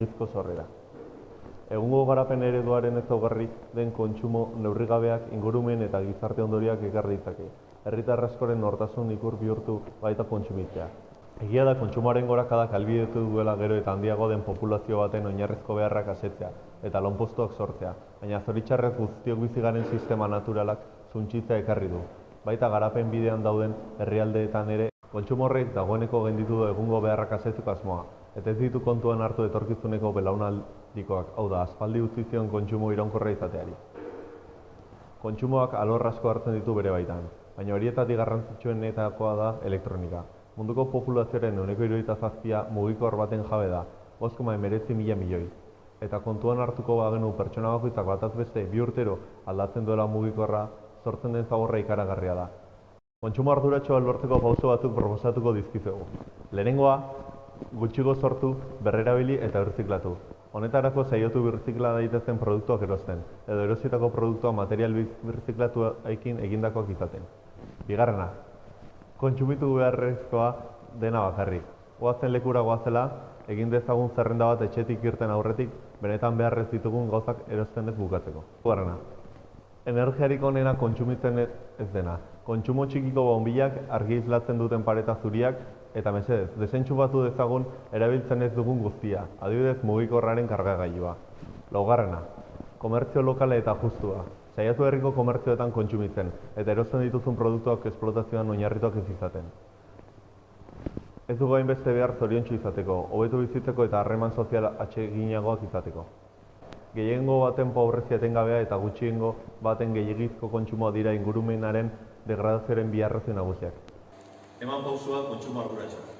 Gizko sorrera. Egungo garapen ereduaren ezaugarri den kontsumo neurrigabeak ingurumen eta gizarte ondorioak ekar ditzake. Herritar askoren nortasun ikur bihurtu baita kontsumitzea. Egia da kontsumoaren gorakadak ahalbidetu duela gero eta handiago den populazio baten oinarrizko beharrak asetzea eta lanpostuak sortzea, baina zoritxarrez guztiok bizi garen sistema naturalak suntsitzea ekarri du. Baita garapen bidean dauden herrialdeetan ere kontsumo horrek dagoeneko genditu egungo beharrak asetzeko asmoa, eta ez ditu kontuan hartu etorkizuneko belaunaldikoak, hau da, aspaldi utzi zion kontsumo iraunkorra izateari. Kontsumoak alor asko hartzen ditu bere baitan, baina horietatik garrantzitsuenetakoa da elektronika. Munduko populazioaren ehuneko hirurogeita zazpia mugikor baten jabe da, 5,19 mila milioi. Eta kontuan hartuko bagenu pertsona bakoitzak bataz beste bi urtero aldatzen duela mugikorra, sortzen den zaborra ikaragarria da. Kontsumo arduratxoa lortzeko pauso batzuk proposatuko dizkizuegu. Lehenengoa, gutxigo sortu, berrerabili eta birziklatu. Honetarako saiotu birziklada daitezen produktuak erosten, edo erositako produktua material birziklatuekin egindakoak izaten. Bigarrena, kontsumitu beharrezkoa dena bakarrik. Goazen lekura goazela, egin dezagun zerrenda bat etxetik irten aurretik, benetan beharrez ditugun gauzak erosten ez bukatzeko. Bigarrena, energiarik onena kontsumitzen ez dena. Kontsumo txikiko bonbilak argi islatzen duten pareta zuriak eta mesedez, desentxufatu dezagun erabiltzen ez dugun guztia, adibidez mugikorraren kargagailua. Laugarrena, komertzio lokale eta justua. Saiatu herriko komertzioetan kontsumitzen eta erosten dituzun produktuak esplotazioan oinarrituak ez izaten. Ez dugu hainbeste behar zoriontsu izateko, hobetu bizitzeko eta harreman sozial atseginagoak izateko. Gehiengo baten pobrezia etengabea eta gutxiengo baten gehiagizko kontsumoa dira ingurumenaren degradazioaren bi arrazoi nagusiak. Eman pausua kontsumo arduratxoa.